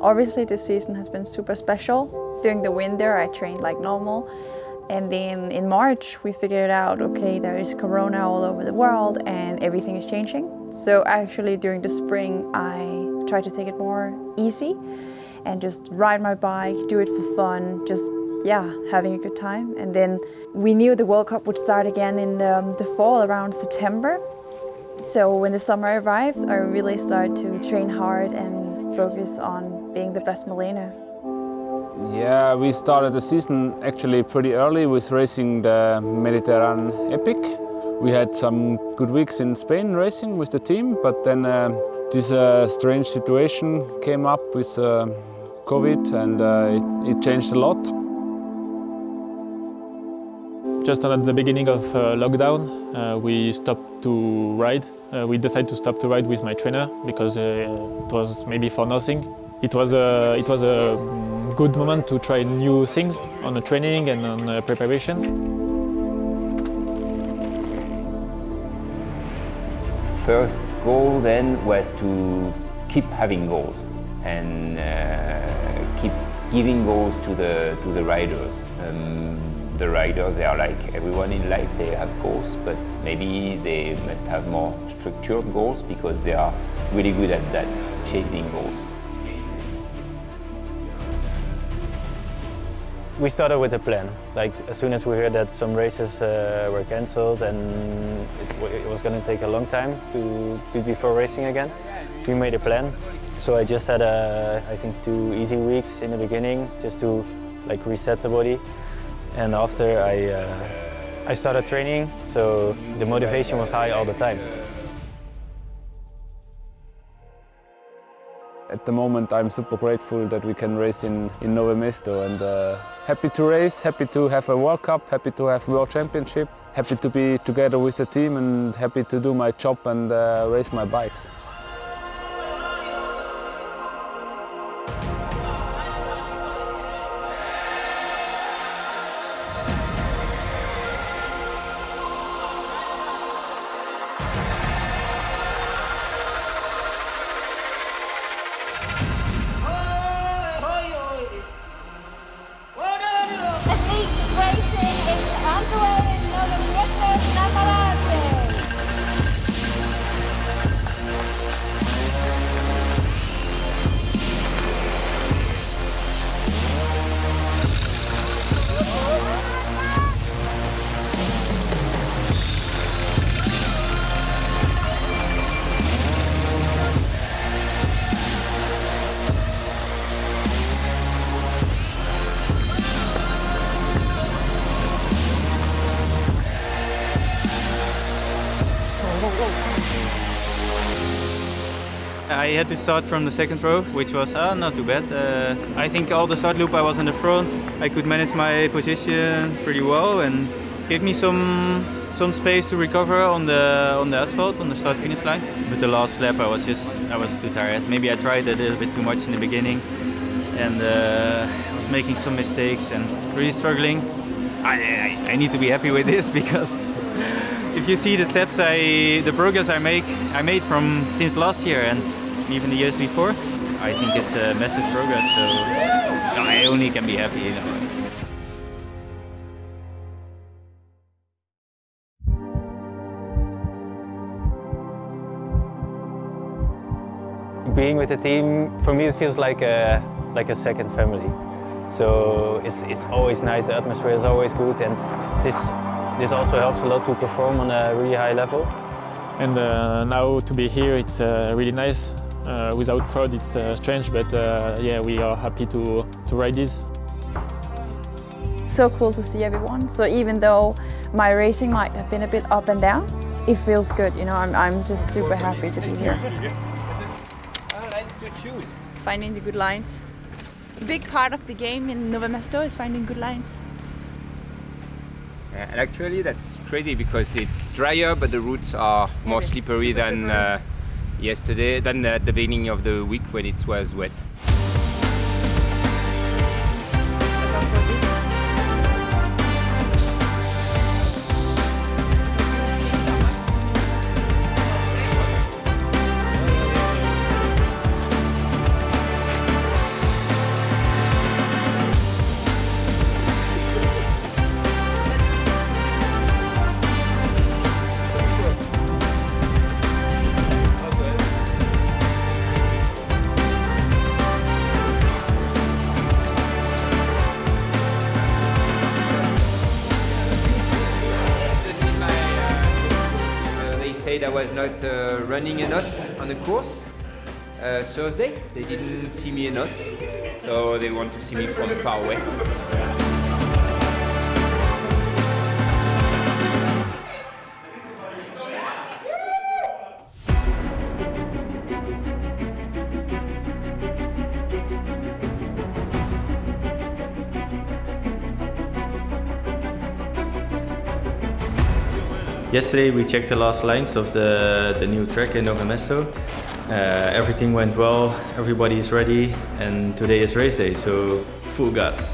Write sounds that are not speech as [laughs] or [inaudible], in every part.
Obviously this season has been super special. During the winter I trained like normal and then in March we figured out, okay, there is corona all over the world and everything is changing. So actually during the spring I tried to take it more easy and just ride my bike, do it for fun, just yeah, having a good time. And then we knew the World Cup would start again in the, um, the fall around September. So when the summer arrived, I really started to train hard and focus on being the best Malena. Yeah, we started the season actually pretty early with racing the Mediterranean Epic. We had some good weeks in Spain racing with the team, but then uh, this uh, strange situation came up with uh, COVID and uh, it, it changed a lot. Just at the beginning of uh, lockdown, uh, we stopped to ride. Uh, we decided to stop to ride with my trainer because uh, it was maybe for nothing. It was a, it was a good moment to try new things on the training and on the preparation. First goal then was to keep having goals and uh, keep giving goals to the to the riders. Um, the riders, they are like everyone in life, they have goals, but maybe they must have more structured goals because they are really good at that, chasing goals. We started with a plan. Like as soon as we heard that some races uh, were cancelled and it, it was going to take a long time to be before racing again, we made a plan. So I just had, a, I think, two easy weeks in the beginning just to like reset the body. And after I, uh, I started training, so the motivation was high all the time. The moment I'm super grateful that we can race in, in Nove Mesto and uh, happy to race, happy to have a World Cup, happy to have World Championship, happy to be together with the team and happy to do my job and uh, race my bikes. I had to start from the second row, which was uh, not too bad. Uh, I think all the start loop I was in the front. I could manage my position pretty well and gave me some some space to recover on the on the asphalt on the start finish line. But the last lap I was just I was too tired. Maybe I tried a little bit too much in the beginning and uh, I was making some mistakes and really struggling. I, I, I need to be happy with this [laughs] because if you see the steps I, the progress I make, I made from since last year and even the years before, I think it's a massive progress. So I only can be happy. You know. Being with the team, for me it feels like a, like a second family. So it's, it's always nice, the atmosphere is always good and this, this also helps a lot to perform on a really high level. And uh, now to be here, it's uh, really nice. Uh, without crowd, it's uh, strange, but uh, yeah, we are happy to, to ride this. so cool to see everyone. So even though my racing might have been a bit up and down, it feels good. You know, I'm, I'm just super happy to be here. [laughs] Finding the good lines. A big part of the game in Nova Mesto is finding good lines. Uh, and actually that's crazy because it's drier but the roots are more slippery than uh, yesterday, than at the beginning of the week when it was wet. I was not uh, running enough on the course. Uh, Thursday, they didn't see me enough, so they want to see me from far away. Yesterday we checked the last lines of the, the new track in Nove Mesto. Uh, everything went well, everybody is ready, and today is race day, so full gas.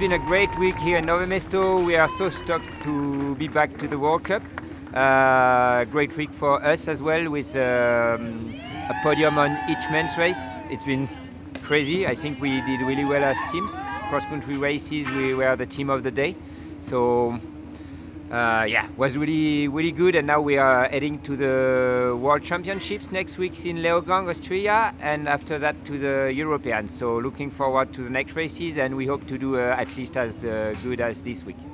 Been a great week here in Nove Mesto. We are so stoked to be back to the World Cup. Uh, great week for us as well with um, a podium on each men's race. It's been crazy. I think we did really well as teams. Cross country races, we were the team of the day. So uh, yeah, was really really good. And now we are heading to the World Championships next week in Leogang, Austria, and after that to the Europeans. So looking forward to the next races, and we hope to do uh, at least as uh, good as this week.